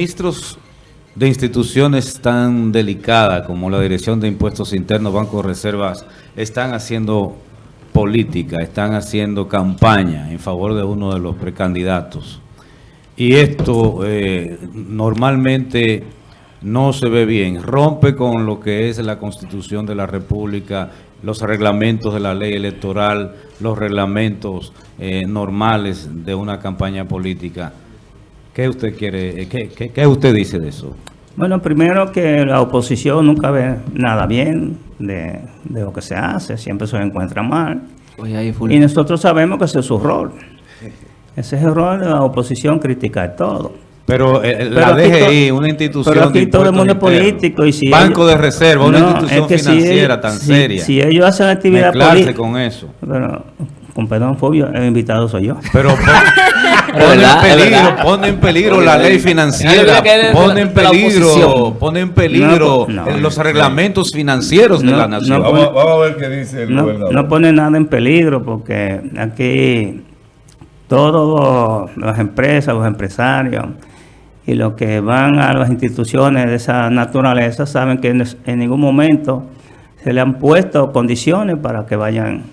ministros de instituciones tan delicadas como la Dirección de Impuestos Internos, Banco de Reservas, están haciendo política, están haciendo campaña en favor de uno de los precandidatos. Y esto eh, normalmente no se ve bien, rompe con lo que es la Constitución de la República, los reglamentos de la ley electoral, los reglamentos eh, normales de una campaña política. ¿Qué usted quiere, qué, qué, qué usted dice de eso? Bueno, primero que la oposición nunca ve nada bien de, de lo que se hace, siempre se encuentra mal. Y nosotros sabemos que ese es su rol. Ese es el rol de la oposición, criticar todo. Pero, eh, la DGI, una institución pero aquí todo el mundo es político. Y si Banco de Reserva, una institución financiera tan seria. Si ellos hacen actividad política. con eso. Pero, con perdón, Fobio, el invitado soy yo. Pero pone, en peligro, pone en peligro la ley financiera, pone en peligro, pone en peligro los reglamentos financieros de la nación. vamos, a ver qué dice el gobernador. No pone nada en peligro porque aquí todas las empresas, los empresarios y los que van a las instituciones de esa naturaleza saben que en ningún momento se le han puesto condiciones para que vayan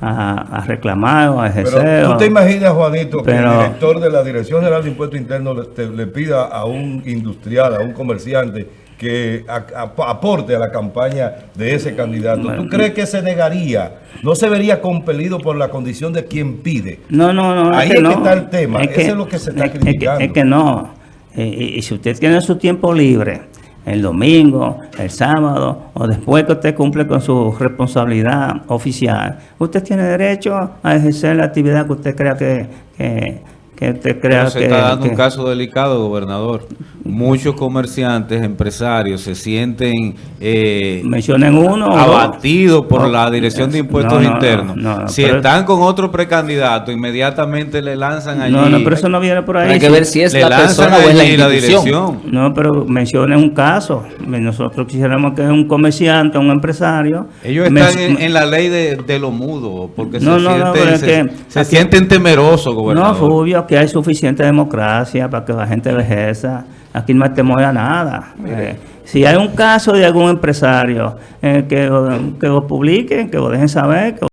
a, reclamar o a ejercer. Pero tú te imaginas, Juanito, que el director de la Dirección General de Impuestos Internos le, pida a un industrial, a un comerciante, que aporte a la campaña de ese candidato. ¿Tú crees que se negaría? ¿No se vería compelido por la condición de quien pide? No, no, no. Ahí es que, está el tema. Es Eso es lo que se está criticando. Es que, no. y si usted tiene su tiempo libre el domingo, el sábado o después que usted cumple con su responsabilidad oficial, usted tiene derecho a ejercer la actividad que usted crea que, que que usted crea se está dando un caso delicado, gobernador. Muchos comerciantes, empresarios se sienten eh, mencionen uno abatidos por la Dirección de Impuestos Internos. si están con otro precandidato, inmediatamente le lanzan allí. No, no, pero eso no viene por ahí. Hay que ver si es la persona o es la dirección. No, pero mencionen un caso. Nosotros quisiéramos que un comerciante, un empresario. Ellos están en, la ley de, de lo mudo, porque se, sienten, se, sienten temerosos, gobernador. No, Fulvio, que hay suficiente democracia para que la gente lo ejerza. Aquí no temor a nada. Eh, si hay un caso de algún empresario, eh, que, que lo publiquen, que lo dejen saber.